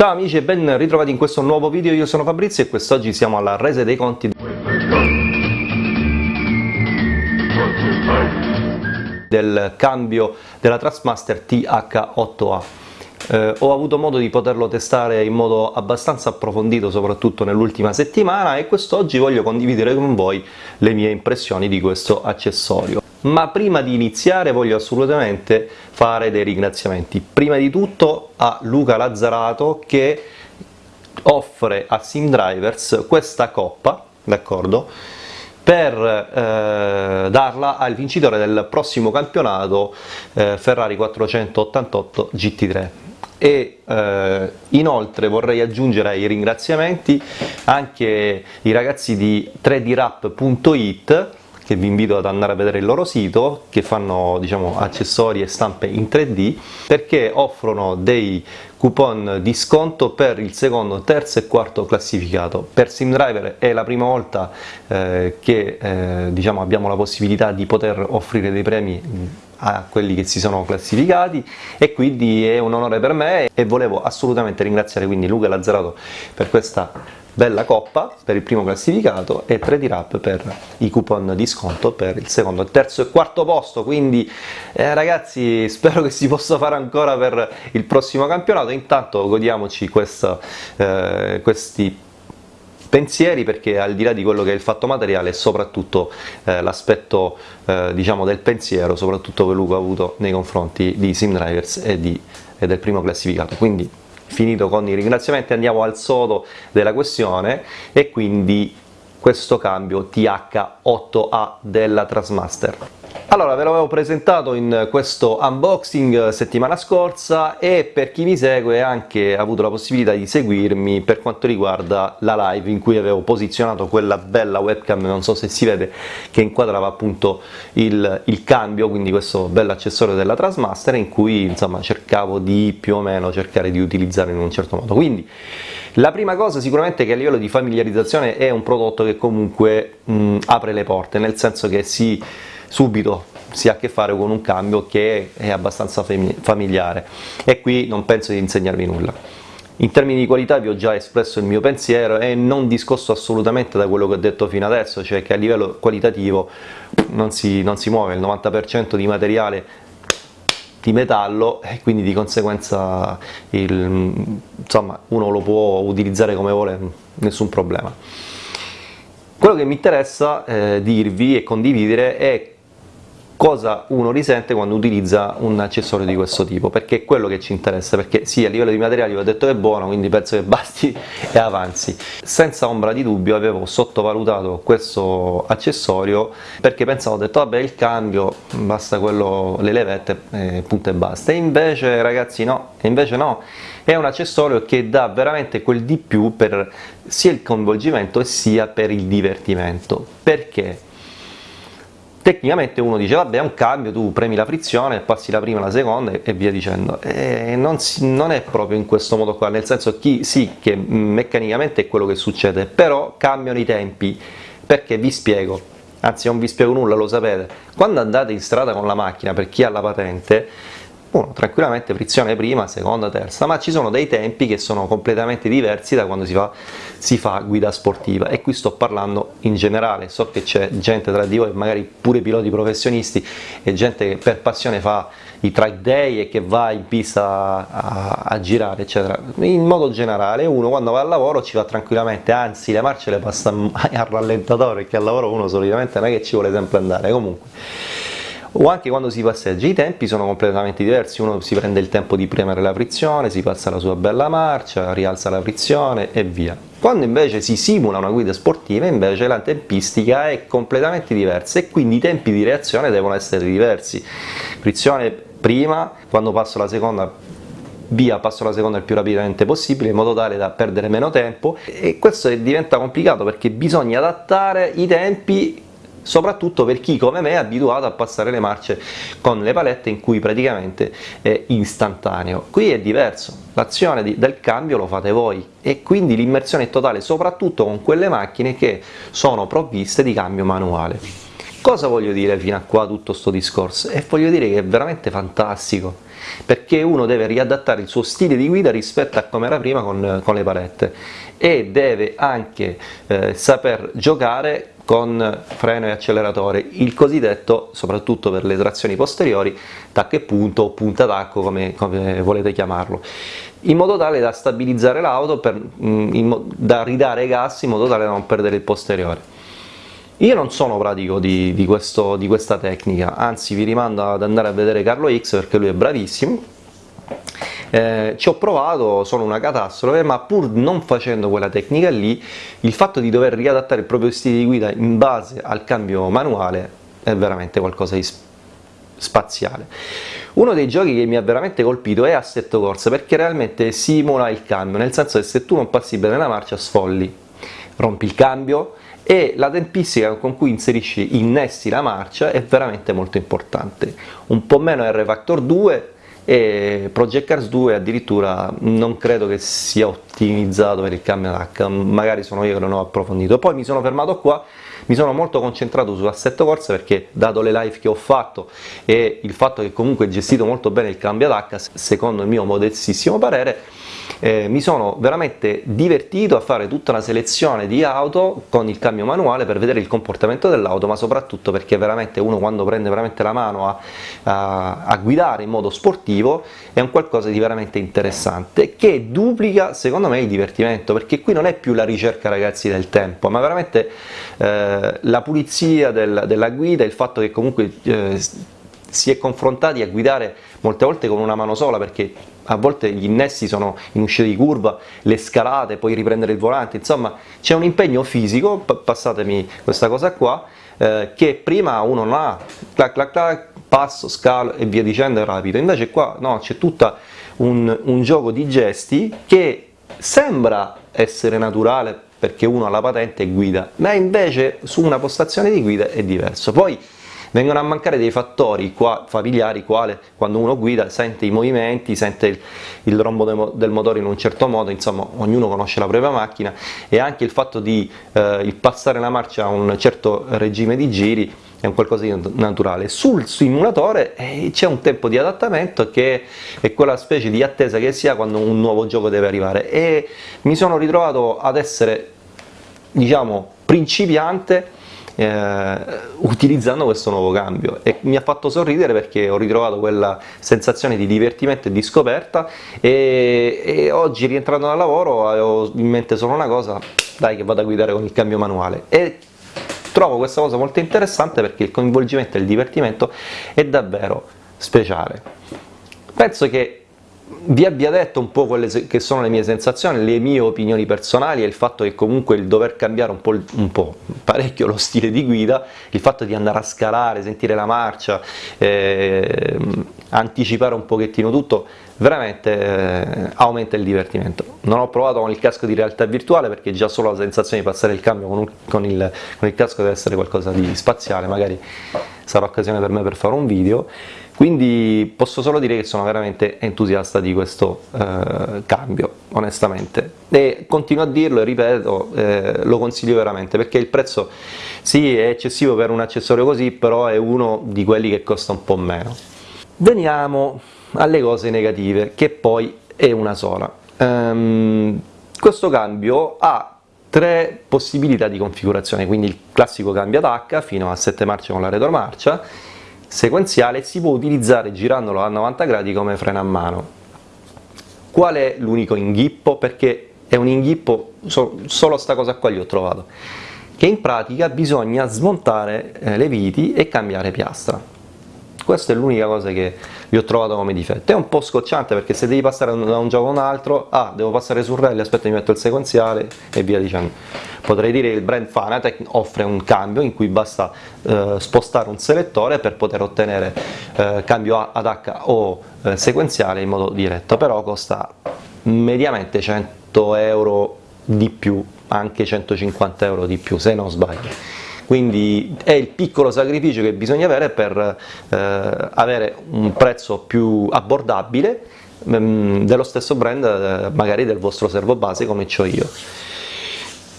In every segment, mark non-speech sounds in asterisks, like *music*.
Ciao amici e ben ritrovati in questo nuovo video, io sono Fabrizio e quest'oggi siamo alla resa dei conti del cambio della Trustmaster TH8A. Eh, ho avuto modo di poterlo testare in modo abbastanza approfondito soprattutto nell'ultima settimana e quest'oggi voglio condividere con voi le mie impressioni di questo accessorio. Ma prima di iniziare voglio assolutamente fare dei ringraziamenti. Prima di tutto a Luca Lazzarato che offre a SimDrivers questa coppa, d'accordo? per eh, darla al vincitore del prossimo campionato eh, Ferrari 488 GT3 e eh, inoltre vorrei aggiungere ai ringraziamenti anche i ragazzi di 3drap.it che vi invito ad andare a vedere il loro sito, che fanno diciamo, accessori e stampe in 3D, perché offrono dei coupon di sconto per il secondo, terzo e quarto classificato. Per SimDriver è la prima volta eh, che eh, diciamo, abbiamo la possibilità di poter offrire dei premi a quelli che si sono classificati e quindi è un onore per me e volevo assolutamente ringraziare quindi Luca Lazzarato per questa bella coppa per il primo classificato e 3 di rap per i coupon di sconto per il secondo, terzo e quarto posto quindi eh, ragazzi *laughs* spero che si possa fare ancora per il prossimo campionato. Intanto godiamoci questo, eh, questi pensieri perché al di là di quello che è il fatto materiale soprattutto eh, l'aspetto eh, diciamo del pensiero soprattutto che Luca ha avuto nei confronti di SimDrivers e, di, e del primo classificato. Quindi finito con i ringraziamenti andiamo al sodo della questione e quindi questo cambio TH8A della Trasmaster. Allora, ve l'avevo presentato in questo unboxing settimana scorsa e per chi mi segue ha anche avuto la possibilità di seguirmi per quanto riguarda la live in cui avevo posizionato quella bella webcam, non so se si vede, che inquadrava appunto il, il cambio, quindi questo bello accessorio della Trasmaster in cui insomma cercavo di più o meno cercare di utilizzare in un certo modo. Quindi la prima cosa sicuramente è che a livello di familiarizzazione è un prodotto che comunque mh, apre le porte, nel senso che si subito si ha a che fare con un cambio che è abbastanza familiare e qui non penso di insegnarvi nulla. In termini di qualità vi ho già espresso il mio pensiero e non discosto assolutamente da quello che ho detto fino adesso, cioè che a livello qualitativo non si, non si muove, il 90% di materiale di metallo e quindi di conseguenza il, insomma, uno lo può utilizzare come vuole, nessun problema. Quello che mi interessa eh, dirvi e condividere è cosa uno risente quando utilizza un accessorio di questo tipo, perché è quello che ci interessa, perché sì, a livello di materiali ho detto che è buono, quindi penso che basti *laughs* e avanzi. Senza ombra di dubbio avevo sottovalutato questo accessorio perché pensavo, ho detto vabbè il cambio, basta quello, le levette, eh, punto e basta. E invece ragazzi no, e invece no, è un accessorio che dà veramente quel di più per sia il coinvolgimento sia per il divertimento. Perché? Tecnicamente uno dice vabbè è un cambio, tu premi la frizione, passi la prima, la seconda e via dicendo. E non, non è proprio in questo modo qua, nel senso che sì che meccanicamente è quello che succede, però cambiano i tempi, perché vi spiego, anzi non vi spiego nulla, lo sapete, quando andate in strada con la macchina, per chi ha la patente, uno tranquillamente frizione prima, seconda, terza, ma ci sono dei tempi che sono completamente diversi da quando si fa, si fa guida sportiva. E qui sto parlando in generale, so che c'è gente tra di voi, magari pure piloti professionisti e gente che per passione fa i track day e che va in pista a, a girare eccetera, in modo generale uno quando va al lavoro ci va tranquillamente, anzi le marce le passa *laughs* al rallentatore perché al lavoro uno solitamente non è che ci vuole sempre andare, comunque o anche quando si passeggia i tempi sono completamente diversi, uno si prende il tempo di premere la frizione, si passa la sua bella marcia, rialza la frizione e via. Quando invece si simula una guida sportiva invece la tempistica è completamente diversa e quindi i tempi di reazione devono essere diversi. Frizione prima, quando passo la seconda via passo la seconda il più rapidamente possibile in modo tale da perdere meno tempo e questo diventa complicato perché bisogna adattare i tempi soprattutto per chi come me è abituato a passare le marce con le palette in cui praticamente è istantaneo. Qui è diverso, l'azione del cambio lo fate voi e quindi l'immersione è totale soprattutto con quelle macchine che sono provviste di cambio manuale. Cosa voglio dire fino a qua tutto questo discorso? E voglio dire che è veramente fantastico, perché uno deve riadattare il suo stile di guida rispetto a come era prima con, con le palette e deve anche eh, saper giocare con freno e acceleratore, il cosiddetto, soprattutto per le trazioni posteriori, tacco e punto o punta tacco come, come volete chiamarlo, in modo tale da stabilizzare l'auto, mm, da ridare gas in modo tale da non perdere il posteriore. Io non sono pratico di, di, questo, di questa tecnica, anzi vi rimando ad andare a vedere Carlo X perché lui è bravissimo, eh, ci ho provato, sono una catastrofe, ma pur non facendo quella tecnica lì, il fatto di dover riadattare il proprio stile di guida in base al cambio manuale è veramente qualcosa di spaziale. Uno dei giochi che mi ha veramente colpito è Assetto Corsa perché realmente simula il cambio, nel senso che se tu non passi bene la marcia sfolli, rompi il cambio, e la tempistica con cui inserisci, innesti la marcia è veramente molto importante. Un po' meno R-Factor 2 e Project Cars 2 addirittura non credo che sia ottimizzato per il cambio H, magari sono io che non ho approfondito. Poi mi sono fermato qua, mi sono molto concentrato su assetto corsa perché dato le live che ho fatto e il fatto che comunque è gestito molto bene il cambio H, secondo il mio modestissimo parere, eh, mi sono veramente divertito a fare tutta una selezione di auto con il cambio manuale per vedere il comportamento dell'auto ma soprattutto perché veramente uno quando prende veramente la mano a, a, a, guidare in modo sportivo è un qualcosa di veramente interessante che duplica secondo me il divertimento perché qui non è più la ricerca ragazzi del tempo ma veramente eh, la pulizia del, della guida, il fatto che comunque eh, si è confrontati a guidare molte volte con una mano sola perché a volte gli innesti sono in uscita di curva, le scalate, poi riprendere il volante, insomma c'è un impegno fisico, passatemi questa cosa qua, eh, che prima uno non ha, clac clac clac, passo, scalo e via dicendo è rapido, invece qua no, c'è tutto un, un gioco di gesti che sembra essere naturale perché uno ha la patente e guida, ma invece su una postazione di guida è diverso. Poi vengono a mancare dei fattori qua, familiari quale quando uno guida sente i movimenti, sente il, il rombo del motore in un certo modo, insomma ognuno conosce la propria macchina e anche il fatto di eh, il passare la marcia a un certo regime di giri è un qualcosa di naturale. Sul simulatore eh, c'è un tempo di adattamento che è quella specie di attesa che si ha quando un nuovo gioco deve arrivare. E mi sono ritrovato ad essere diciamo principiante eh, utilizzando questo nuovo cambio. E mi ha fatto sorridere perché ho ritrovato quella sensazione di divertimento e di scoperta. E, e oggi rientrando dal lavoro avevo in mente solo una cosa, dai che vado a guidare con il cambio manuale. E trovo questa cosa molto interessante perché il coinvolgimento e il divertimento è davvero speciale. Penso che vi abbia detto un po' quelle che sono le mie sensazioni, le mie opinioni personali e il fatto che comunque il dover cambiare un po', un po', parecchio lo stile di guida, il fatto di andare a scalare, sentire la marcia, eh, anticipare un pochettino tutto, veramente eh, aumenta il divertimento. Non ho provato con il casco di realtà virtuale perché già solo la sensazione di passare il cambio con, un, con, il, con il casco deve essere qualcosa di spaziale, magari sarà occasione per me per fare un video, quindi posso solo dire che sono veramente entusiasta di questo eh, cambio, onestamente. E continuo a dirlo e ripeto, eh, lo consiglio veramente, perché il prezzo sì è eccessivo per un accessorio così, però è uno di quelli che costa un po' meno. Veniamo alle cose negative, che poi è una sola. Um, questo cambio ha tre possibilità di configurazione, quindi il classico cambio ad H fino a 7 marce con la retromarcia, sequenziale si può utilizzare girandolo a 90 gradi come freno a mano. Qual è l'unico inghippo? Perché è un inghippo, solo sta cosa qua gli ho trovato, che in pratica bisogna smontare eh, le viti e cambiare piastra. Questa è l'unica cosa che gli ho trovato come difetto. È un po' scocciante perché se devi passare da un gioco a un altro, ah, devo passare sul rally, aspetta mi metto il sequenziale e via dicendo. Potrei dire che il brand Fanatec offre un cambio in cui basta eh, spostare un selettore per poter ottenere eh, cambio ad H o eh, sequenziale in modo diretto, però costa mediamente 100 euro di più, anche 150 euro di più se non sbaglio quindi è il piccolo sacrificio che bisogna avere per eh, avere un prezzo più abbordabile mm, dello stesso brand eh, magari del vostro servo base come ho io.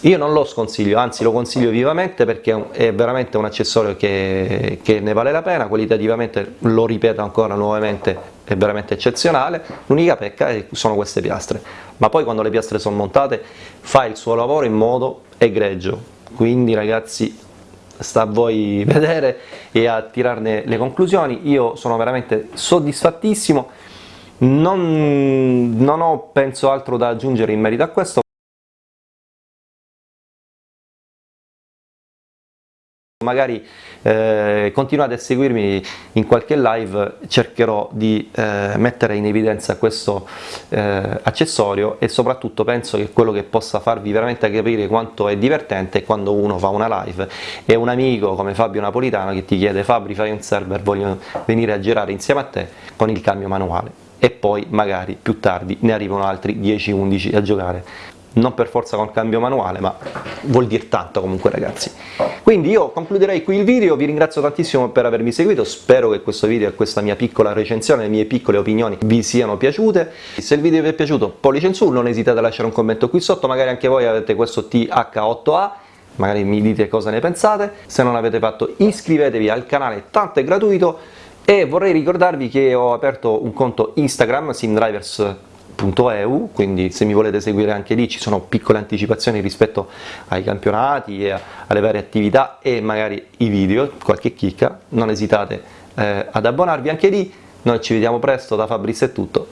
Io non lo sconsiglio, anzi lo consiglio vivamente perché è veramente un accessorio che, che ne vale la pena, qualitativamente, lo ripeto ancora nuovamente, è veramente eccezionale, l'unica pecca sono queste piastre, ma poi quando le piastre sono montate fa il suo lavoro in modo egregio, quindi ragazzi sta a voi vedere e a tirarne le conclusioni, io sono veramente soddisfattissimo, non, non ho penso altro da aggiungere in merito a questo, magari eh, continuate a seguirmi in qualche live, cercherò di eh, mettere in evidenza questo eh, accessorio e soprattutto penso che quello che possa farvi veramente capire quanto è divertente è quando uno fa una live. E un amico come Fabio Napolitano che ti chiede Fabri fai un server, voglio venire a girare insieme a te con il cambio manuale. E poi magari più tardi ne arrivano altri 10-11 a giocare non per forza con cambio manuale ma vuol dire tanto comunque ragazzi. Quindi io concluderei qui il video vi ringrazio tantissimo per avermi seguito spero che questo video e questa mia piccola recensione le mie piccole opinioni vi siano piaciute. Se il video vi è piaciuto pollice in su non esitate a lasciare un commento qui sotto magari anche voi avete questo TH8A magari mi dite cosa ne pensate. Se non l'avete fatto iscrivetevi al canale tanto è gratuito. E vorrei ricordarvi che ho aperto un conto Instagram simdrivers www.eu, quindi se mi volete seguire anche lì ci sono piccole anticipazioni rispetto ai campionati e alle varie attività e magari i video, qualche chicca, non esitate eh, ad abbonarvi anche lì, noi ci vediamo presto, da Fabrizio è tutto,